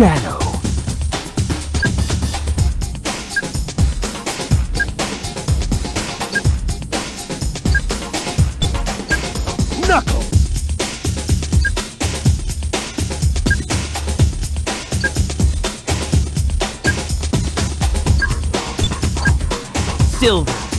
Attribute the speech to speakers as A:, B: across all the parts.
A: Shadow. Knuckle.
B: Silver!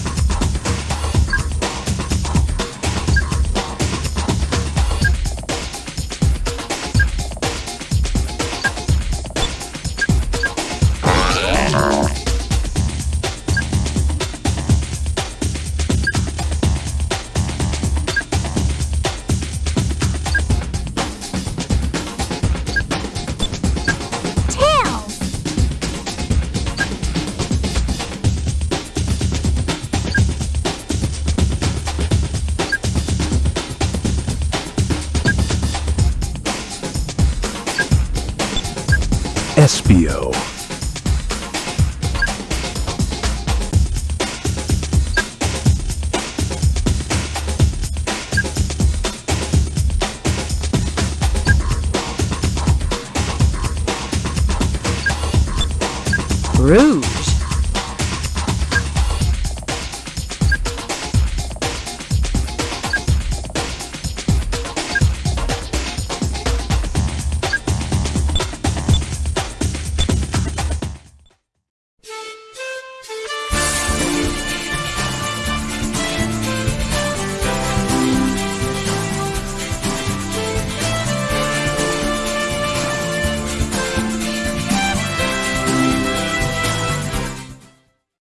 A: Espio.
B: Rude!